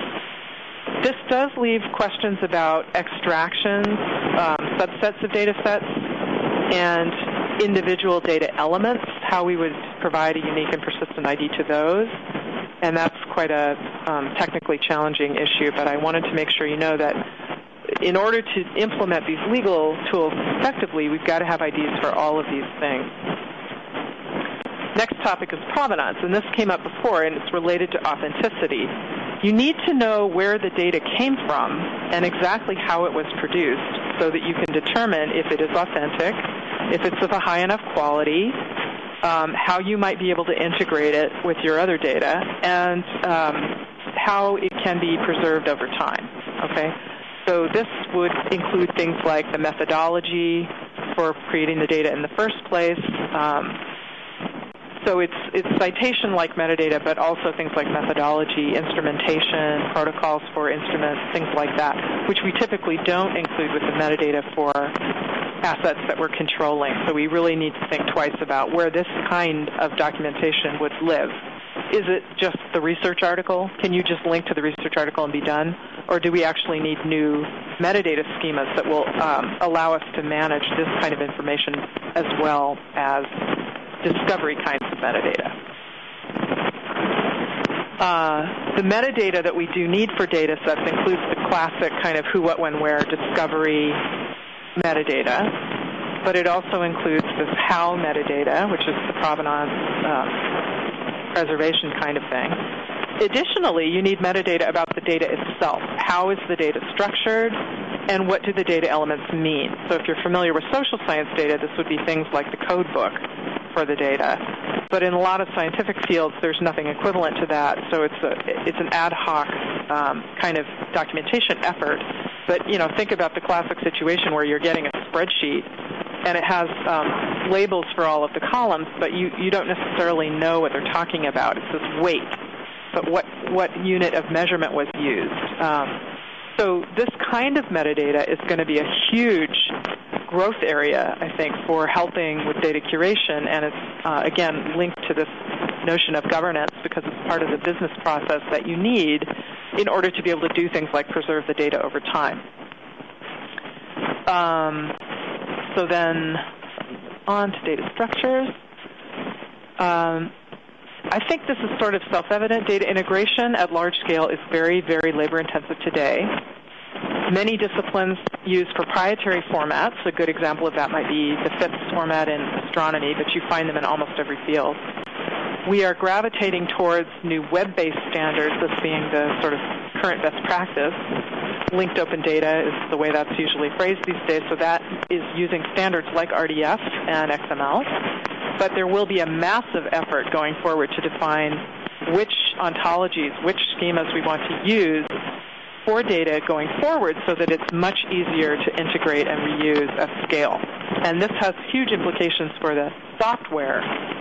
This does leave questions about extractions, um, subsets of data sets, and individual data elements, how we would provide a unique and persistent ID to those. And that's quite a um, technically challenging issue, but I wanted to make sure you know that in order to implement these legal tools effectively, we've got to have IDs for all of these things. Next topic is provenance, and this came up before, and it's related to authenticity. You need to know where the data came from and exactly how it was produced so that you can determine if it is authentic if it's of a high enough quality, um, how you might be able to integrate it with your other data, and um, how it can be preserved over time. Okay, so this would include things like the methodology for creating the data in the first place. Um, so it's it's citation like metadata, but also things like methodology, instrumentation, protocols for instruments, things like that, which we typically don't include with the metadata for assets that we're controlling. So we really need to think twice about where this kind of documentation would live. Is it just the research article? Can you just link to the research article and be done? Or do we actually need new metadata schemas that will um, allow us to manage this kind of information as well as discovery kinds of metadata? Uh, the metadata that we do need for data sets includes the classic kind of who, what, when, where discovery metadata, but it also includes this how metadata, which is the provenance uh, preservation kind of thing. Additionally, you need metadata about the data itself. How is the data structured? And what do the data elements mean? So if you're familiar with social science data, this would be things like the code book for the data. But in a lot of scientific fields, there's nothing equivalent to that. So it's a it's an ad hoc um, kind of documentation effort. But you know, think about the classic situation where you're getting a spreadsheet and it has um, labels for all of the columns, but you you don't necessarily know what they're talking about. It's this weight, but what what unit of measurement was used? Um, so this kind of metadata is going to be a huge growth area, I think, for helping with data curation, and it's uh, again linked to this notion of governance because it's part of the business process that you need in order to be able to do things like preserve the data over time. Um, so then on to data structures. Um, I think this is sort of self-evident. Data integration at large scale is very, very labor-intensive today. Many disciplines use proprietary formats. A good example of that might be the FITS format in astronomy, but you find them in almost every field. we are gravitating towards new web-based standards, this being the sort of current best practice. Linked open data is the way that's usually phrased these days, so that is using standards like RDF and XML. But there will be a massive effort going forward to define which ontologies, which schemas we want to use for data going forward so that it's much easier to integrate and reuse at scale. And this has huge implications for the software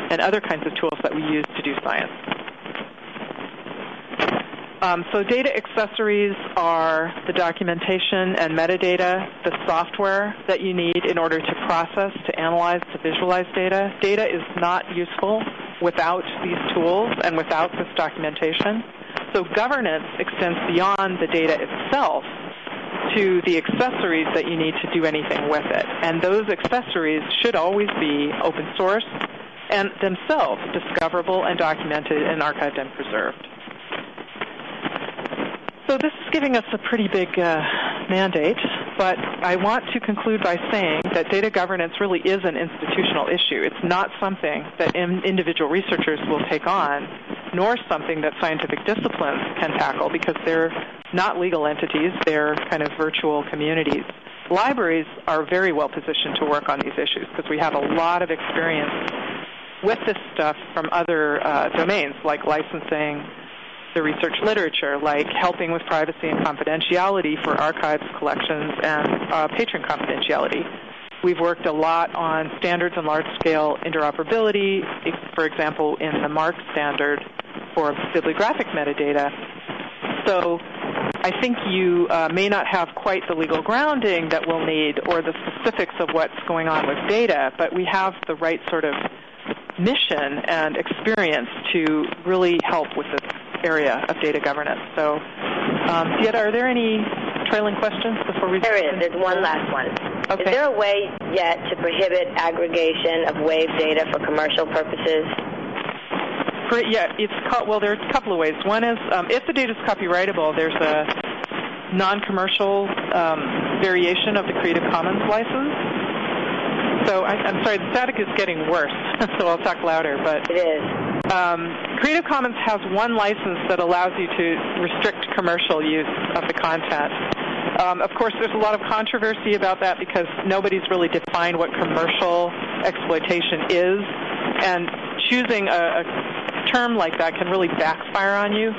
and other kinds of tools that we use to do science. Um, so data accessories are the documentation and metadata, the software that you need in order to process, to analyze, to visualize data. Data is not useful without these tools and without this documentation. So governance extends beyond the data itself to the accessories that you need to do anything with it. And those accessories should always be open source and themselves discoverable and documented and archived and preserved. So this is giving us a pretty big uh, mandate, but I want to conclude by saying that data governance really is an institutional issue. It's not something that in individual researchers will take on, nor something that scientific disciplines can tackle because they're not legal entities, they're kind of virtual communities. Libraries are very well positioned to work on these issues because we have a lot of experience with this stuff from other uh, domains like licensing, the research literature, like helping with privacy and confidentiality for archives, collections, and uh, patron confidentiality. We've worked a lot on standards and large-scale interoperability, for example, in the MARC standard for bibliographic metadata. So I think you uh, may not have quite the legal grounding that we'll need or the specifics of what's going on with data, but we have the right sort of mission and experience to really help with this area of data governance. So, um, are there any trailing questions before we? There is. There's one last one. Okay. Is there a way yet to prohibit aggregation of WAVE data for commercial purposes? For, yeah, it's called, well. There's a couple of ways. One is um, if the data is copyrightable, there's a non-commercial um, variation of the Creative Commons license. So I, am sorry, the static is getting worse. so I'll talk louder. But it is. Um, Creative Commons has one license that allows you to restrict commercial use of the content. Um, of course, there's a lot of controversy about that because nobody's really defined what commercial exploitation is, and choosing a, a term like that can really backfire on you.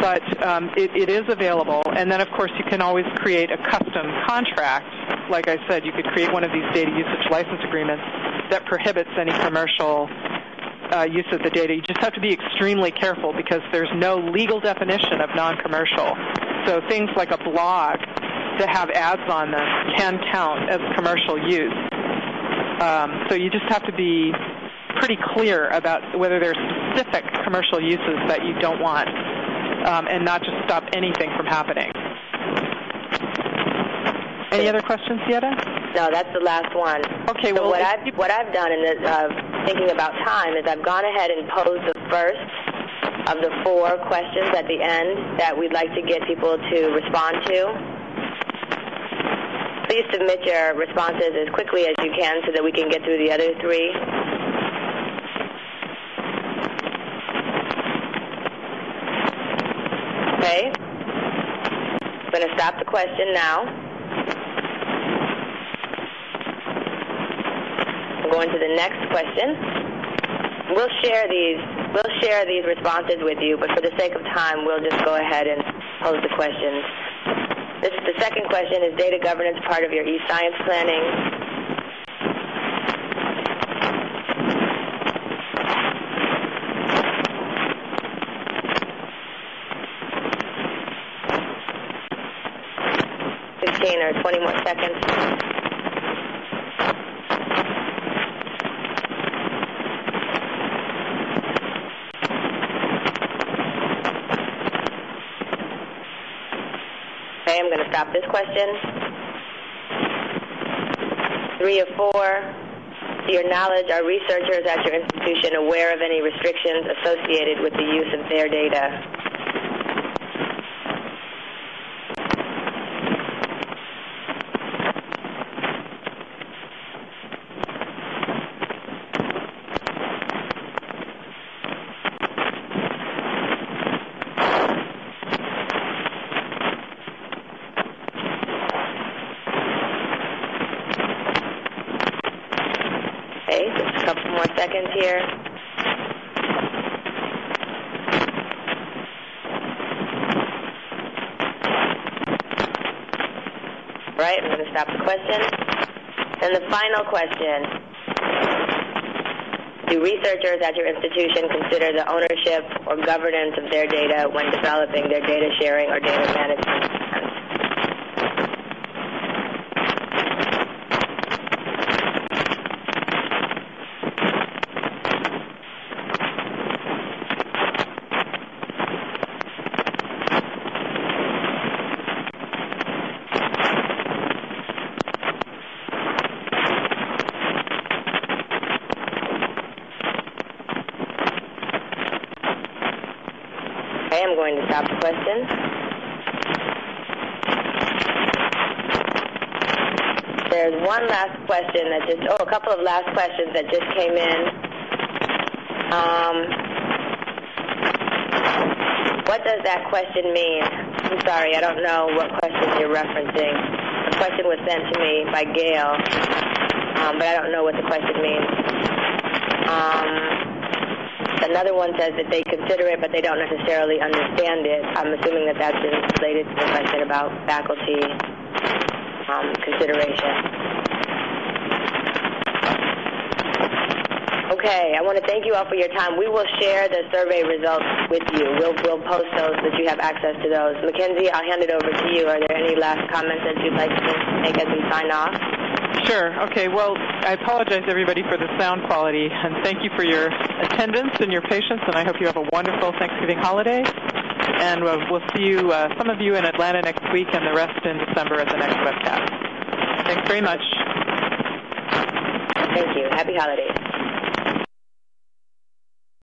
But um, it, it is available, and then of course you can always create a custom contract. Like I said, you could create one of these data usage license agreements that prohibits any commercial uh, use of the data. You just have to be extremely careful because there's no legal definition of non-commercial. So things like a blog that have ads on them can count as commercial use. Um, so you just have to be pretty clear about whether there's specific commercial uses that you don't want um, and not just stop anything from happening. Any other questions, Sieta? No, that's the last one. Okay. So well, what I've what I've done in the, uh, thinking about time is I've gone ahead and posed the first of the four questions at the end that we'd like to get people to respond to. Please submit your responses as quickly as you can so that we can get through the other three. Okay. I'm going to stop the question now. Go into the next question. We'll share these we'll share these responses with you, but for the sake of time, we'll just go ahead and pose the questions. This is the second question: Is data governance part of your e-science planning? Fifteen or twenty more seconds. stop this question. Three or four, to your knowledge, are researchers at your institution aware of any restrictions associated with the use of their data? more seconds here. Right, I'm going to stop the question. And the final question. Do researchers at your institution consider the ownership or governance of their data when developing their data sharing or data management question. There's one last question that just, oh, a couple of last questions that just came in. Um, what does that question mean? I'm sorry, I don't know what question you're referencing. The question was sent to me by Gail, um, but I don't know what the question means. Um, Another one says that they consider it, but they don't necessarily understand it. I'm assuming that that's related to the question about faculty um, consideration. Okay, I want to thank you all for your time. We will share the survey results with you. We'll, we'll post those so that you have access to those. Mackenzie, I'll hand it over to you. Are there any last comments that you'd like to make as we sign off? Sure. Okay. Well, I apologize, everybody, for the sound quality, and thank you for your attendance and your patience, and I hope you have a wonderful Thanksgiving holiday. And we'll, we'll see you, uh, some of you in Atlanta next week, and the rest in December at the next webcast. Thanks very much. Thank you. Happy holidays.